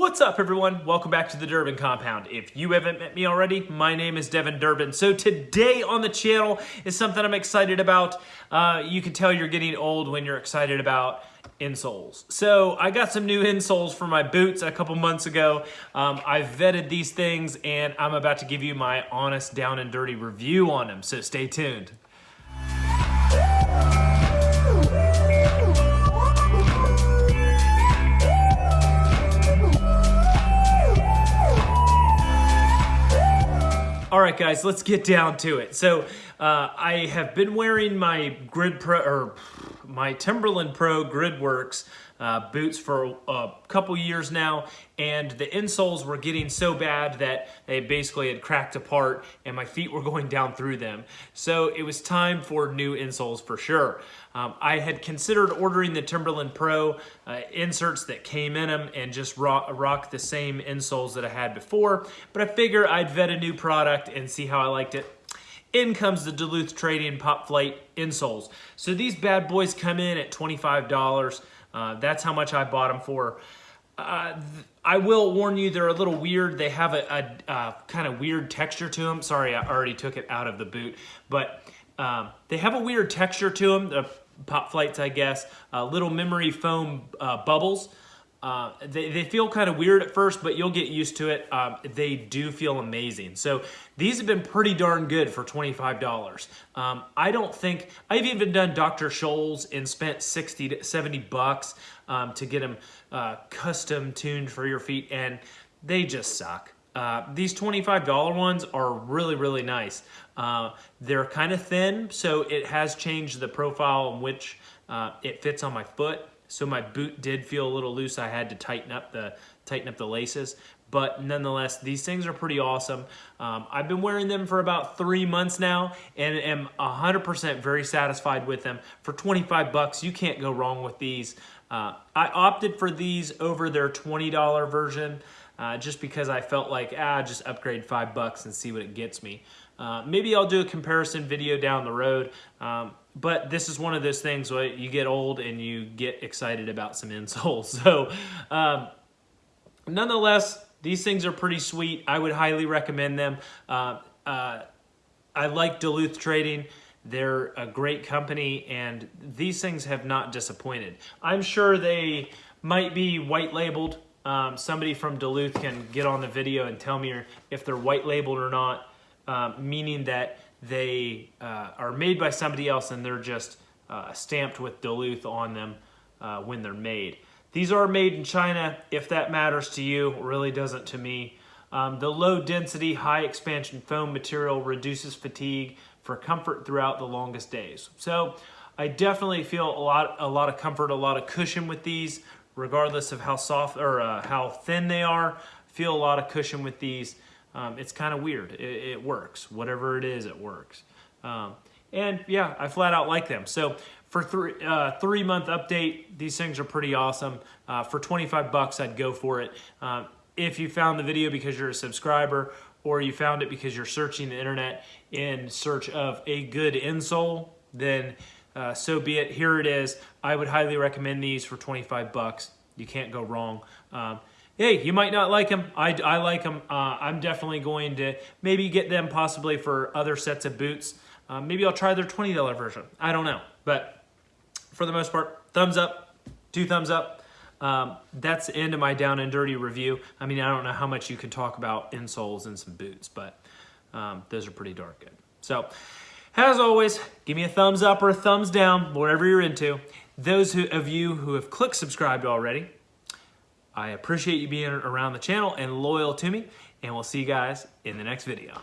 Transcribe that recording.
What's up everyone? Welcome back to the Durbin Compound. If you haven't met me already, my name is Devin Durbin. So today on the channel is something I'm excited about. Uh, you can tell you're getting old when you're excited about insoles. So I got some new insoles for my boots a couple months ago. Um, I vetted these things and I'm about to give you my honest down and dirty review on them. So stay tuned. All right, guys, let's get down to it. So uh, I have been wearing my Grid Pro or my Timberland Pro Gridworks uh, boots for a couple years now, and the insoles were getting so bad that they basically had cracked apart and my feet were going down through them. So it was time for new insoles for sure. Um, I had considered ordering the Timberland Pro uh, inserts that came in them and just rock, rock the same insoles that I had before, but I figure I'd vet a new product and see how I liked it in comes the Duluth Trading Pop Flight insoles. So these bad boys come in at $25. Uh, that's how much I bought them for. Uh, I will warn you, they're a little weird. They have a, a, a kind of weird texture to them. Sorry, I already took it out of the boot. But um, they have a weird texture to them, the pop flights, I guess. Uh, little memory foam uh, bubbles. Uh, they, they feel kind of weird at first, but you'll get used to it. Um, they do feel amazing. So these have been pretty darn good for $25. Um, I don't think, I've even done Dr. Scholl's and spent 60 to 70 bucks um, to get them uh, custom tuned for your feet, and they just suck. Uh, these $25 ones are really, really nice. Uh, they're kind of thin, so it has changed the profile in which uh, it fits on my foot. So my boot did feel a little loose. I had to tighten up the tighten up the laces. But nonetheless, these things are pretty awesome. Um, I've been wearing them for about three months now and am 100% very satisfied with them. For 25 bucks, you can't go wrong with these. Uh, I opted for these over their $20 version uh, just because I felt like, ah, just upgrade five bucks and see what it gets me. Uh, maybe I'll do a comparison video down the road. Um, but this is one of those things where you get old and you get excited about some insoles. So um, nonetheless, these things are pretty sweet. I would highly recommend them. Uh, uh, I like Duluth Trading. They're a great company and these things have not disappointed. I'm sure they might be white labeled. Um, somebody from Duluth can get on the video and tell me if they're white labeled or not, uh, meaning that they uh, are made by somebody else and they're just uh, stamped with Duluth on them uh, when they're made. These are made in China. If that matters to you, really doesn't to me. Um, the low density, high expansion foam material reduces fatigue for comfort throughout the longest days. So I definitely feel a lot, a lot of comfort, a lot of cushion with these, regardless of how soft or uh, how thin they are. Feel a lot of cushion with these. Um, it's kind of weird. It, it, works. Whatever it is, it works. Um, and yeah, I flat out like them. So for three, uh, three month update, these things are pretty awesome. Uh, for 25 bucks, I'd go for it. Uh, if you found the video because you're a subscriber or you found it because you're searching the internet in search of a good insole, then uh, so be it. Here it is. I would highly recommend these for 25 bucks. You can't go wrong. Um, hey, you might not like them. I, I like them. Uh, I'm definitely going to maybe get them possibly for other sets of boots. Uh, maybe I'll try their $20 version. I don't know. But for the most part, thumbs up, two thumbs up. Um, that's the end of my down and dirty review. I mean, I don't know how much you can talk about insoles and some boots, but um, those are pretty darn good. So, as always, give me a thumbs up or a thumbs down, whatever you're into. Those who, of you who have clicked subscribed already, I appreciate you being around the channel and loyal to me, and we'll see you guys in the next video.